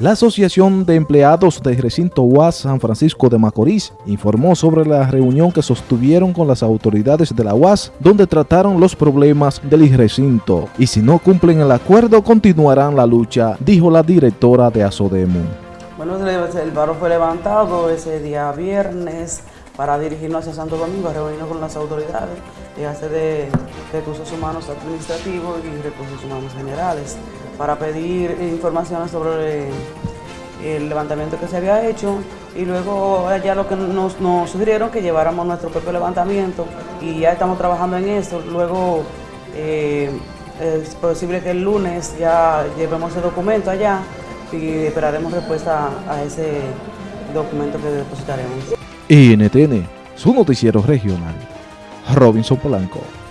La Asociación de Empleados del Recinto UAS San Francisco de Macorís informó sobre la reunión que sostuvieron con las autoridades de la UAS, donde trataron los problemas del recinto. Y si no cumplen el acuerdo, continuarán la lucha, dijo la directora de ASODEMO. Bueno, el paro fue levantado ese día viernes para dirigirnos hacia Santo Domingo reunirnos con las autoridades, hacer de recursos humanos administrativos y recursos humanos generales para pedir informaciones sobre el levantamiento que se había hecho y luego ya lo que nos, sugirieron que lleváramos nuestro propio levantamiento y ya estamos trabajando en eso. Luego eh, es posible que el lunes ya llevemos el documento allá y esperaremos respuesta a ese documento que depositaremos. NTN, su noticiero regional. Robinson Polanco.